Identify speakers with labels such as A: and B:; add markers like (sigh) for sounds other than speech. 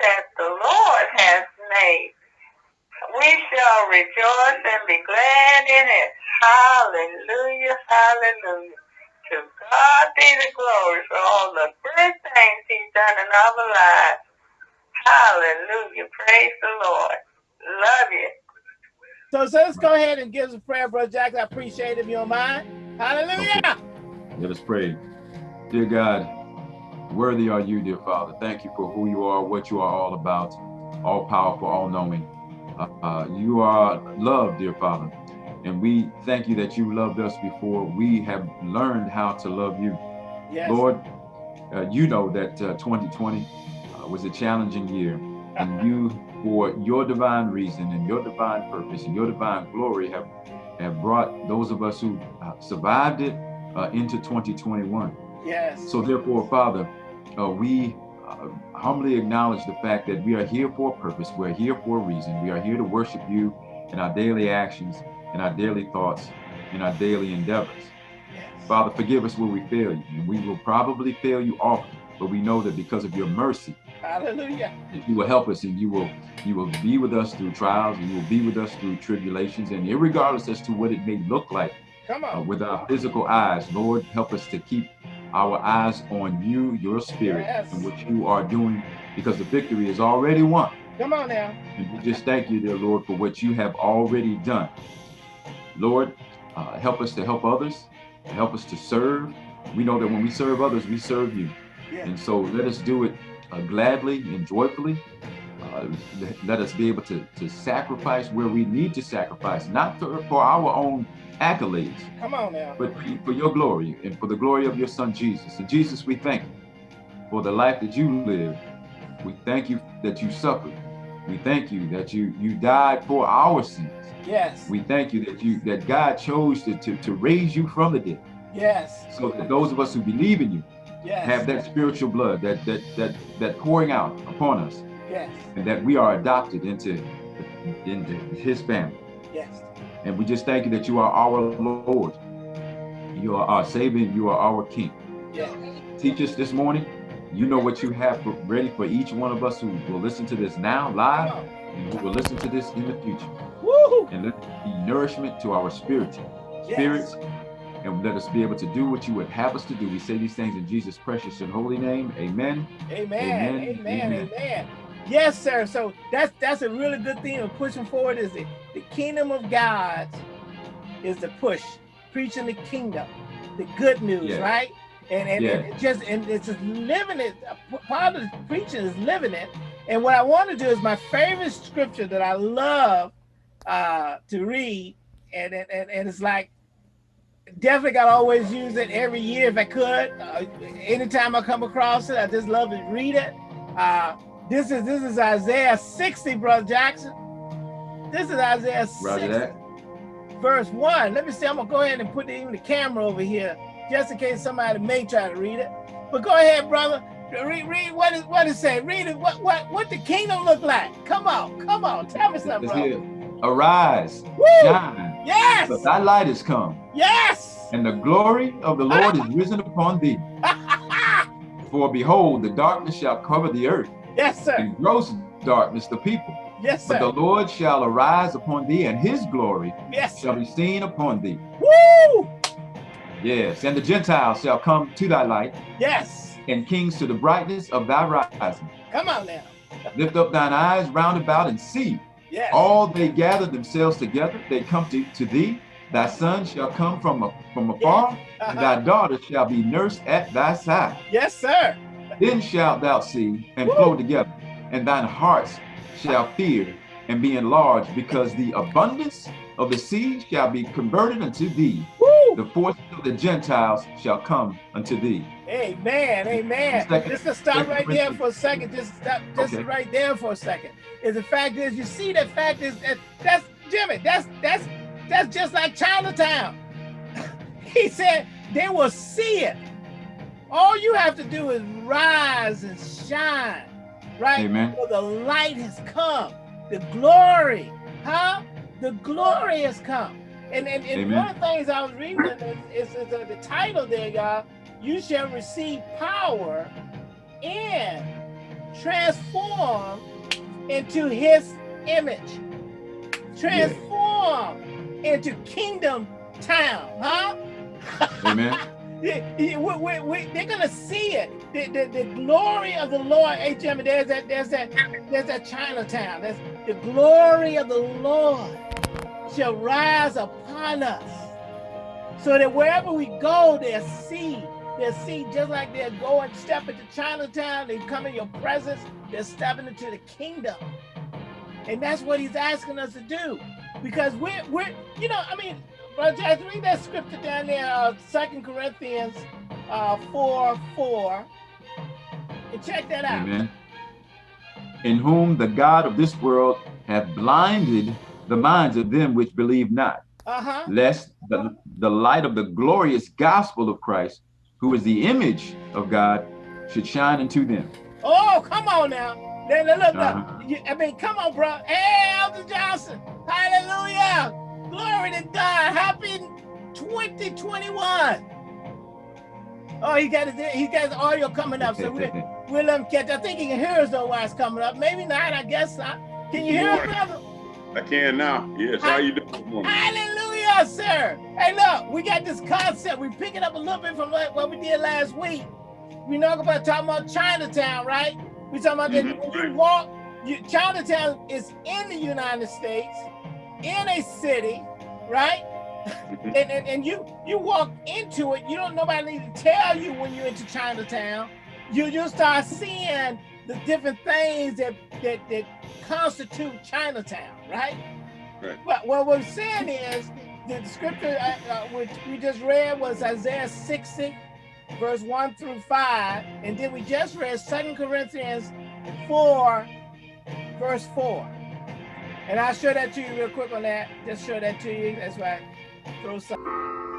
A: that the Lord has made. We shall rejoice and be glad in it. Hallelujah, hallelujah. To God be the glory for all the good things he's done in our lives. Hallelujah. Praise the Lord. Love you.
B: So, so let's go ahead and give us a prayer, Brother Jackson. I appreciate it if you don't mind. Hallelujah. Okay.
C: Let us pray. Dear God, worthy are you, dear Father. Thank you for who you are, what you are all about, all powerful, all knowing. Uh, uh, you are love, dear Father. And we thank you that you loved us before we have learned how to love you. Yes. Lord, uh, you know that 2020 uh, uh, was a challenging year and you, for your divine reason and your divine purpose and your divine glory have, have brought those of us who uh, survived it into 2021.
B: Yes.
C: So therefore, Father, we humbly acknowledge the fact that we are here for a purpose. We're here for a reason. We are here to worship you in our daily actions in our daily thoughts, in our daily endeavors. Yes. Father, forgive us where we fail you, and we will probably fail you often, but we know that because of your mercy,
B: Hallelujah.
C: You will help us and you will you will be with us through trials, and you will be with us through tribulations, and regardless as to what it may look like
B: Come on. Uh,
C: with our physical eyes, Lord, help us to keep our eyes on you, your spirit, yes. and what you are doing, because the victory is already won.
B: Come on now.
C: And we just thank you, dear Lord, for what you have already done. Lord, uh, help us to help others, help us to serve. We know that when we serve others, we serve you. Yeah. And so let us do it uh, gladly and joyfully. Uh, let us be able to, to sacrifice where we need to sacrifice, not for, for our own accolades,
B: Come on now.
C: but for your glory and for the glory of your son, Jesus. And Jesus, we thank you for the life that you lived. We thank you that you suffered. We thank you that you, you died for our sins.
B: Yes.
C: We thank you that you that God chose to, to, to raise you from the dead.
B: Yes.
C: So that those of us who believe in you yes. have that spiritual blood, that that that that pouring out upon us.
B: Yes.
C: And that we are adopted into into his family.
B: Yes.
C: And we just thank you that you are our Lord. You are our Savior, you are our King.
B: Yes.
C: Teach us this morning. You know what you have for, ready for each one of us who will listen to this now live and who will listen to this in the future.
B: Woo!
C: And let it be nourishment to our spirit, spirits, yes. and let us be able to do what you would have us to do. We say these things in Jesus' precious and holy name. Amen.
B: Amen. Amen. Amen. Yes, sir. So that's that's a really good thing of pushing forward is the, the kingdom of God is the push, preaching the kingdom, the good news, yes. right? And and, yes. and just and it's just living it. Part of the preaching is living it. And what I want to do is my favorite scripture that I love uh, to read, and, and and it's like definitely got to always use it every year if I could. Uh, anytime I come across it, I just love to read it. Uh, this is this is Isaiah 60, Brother Jackson. This is Isaiah 60, verse 1. Let me see, I'm gonna go ahead and put even the camera over here, just in case somebody may try to read it. But go ahead, brother. Read, read what is what it say. Read it. What what what the kingdom look like? Come on, come on. Tell me something, brother.
C: Arise,
B: Woo!
C: shine.
B: Yes.
C: For thy light is come.
B: Yes.
C: And the glory of the Lord is (laughs) risen upon thee. For behold, the darkness shall cover the earth.
B: Yes, sir.
C: And gross darkness the people.
B: Yes, sir.
C: But the Lord shall arise upon thee, and his glory
B: yes,
C: shall be seen upon thee.
B: Woo!
C: Yes, and the Gentiles shall come to thy light.
B: Yes.
C: And kings to the brightness of thy rising.
B: Come on now.
C: Lift up thine eyes round about and see.
B: Yes.
C: All they gather themselves together, they come to, to thee. Thy son shall come from, a, from afar, yes. uh -huh. and thy daughter shall be nursed at thy side.
B: Yes, sir.
C: Then shalt thou see and flow together, and thine hearts shall fear and be enlarged, because the abundance of the sea shall be converted unto thee.
B: Woo.
C: The forces of the Gentiles shall come unto thee.
B: Amen, amen. Second, just to stop right there for a second, just stop, just okay. right there for a second. Is the fact is, you see that fact is that that's Jimmy. That's that's that's just like Chinatown. (laughs) he said they will see it. All you have to do is rise and shine, right?
C: Amen.
B: For the light has come, the glory, huh? The glory has come. And, and, and one of the things I was reading is, is, is uh, the title there, y'all. You shall receive power and transform into his image. transform into kingdom town, huh? (laughs)
C: Amen.
B: We, they're gonna see it. The, the, the glory of the Lord, Jimmy, there's that, there's that, there's that Chinatown. There's the glory of the Lord shall rise upon us. So that wherever we go, they'll see. They'll see just like they're going, step into Chinatown, they come in your presence, they're stepping into the kingdom. And that's what he's asking us to do. Because we're, we're you know, I mean, Brother Jack, read that scripture down there, uh, 2 Corinthians uh, 4, 4. And check that out.
C: Amen. In whom the God of this world hath blinded the minds of them which believe not,
B: Uh huh.
C: lest the, the light of the glorious gospel of Christ, who is the image of God, should shine into them.
B: Oh, come on now. Now, look, look.
C: Uh-huh.
B: I mean, come on, bro. Hey, Elder Johnson. Hallelujah. Glory to God. Happy 2021. Oh, he got his, he got his audio coming up, so we, (laughs) we'll let him catch. I think he can hear us though while it's coming up. Maybe not, I guess not. Can you hear us, brother?
D: I can now. Yes. How you doing?
B: Hallelujah, sir. Hey, look, we got this concept. We pick it up a little bit from what we did last week. We know about talking about Chinatown, right? We talking about
D: Mhm,
B: that when you walk, you, Chinatown is in the United States, in a city, right?
D: Mhm.
B: And, and, and you you walk into it, you don't nobody need to tell you when you're into Chinatown. You you start seeing the different things that that, that constitute Chinatown, right?
D: Right.
B: Well, what we're saying is the scripture uh, uh, which we just read was Isaiah 60, verse 1 through 5, and then we just read Second Corinthians 4, verse 4. And I'll show that to you real quick on that. Just show that to you. That's right. Throw some.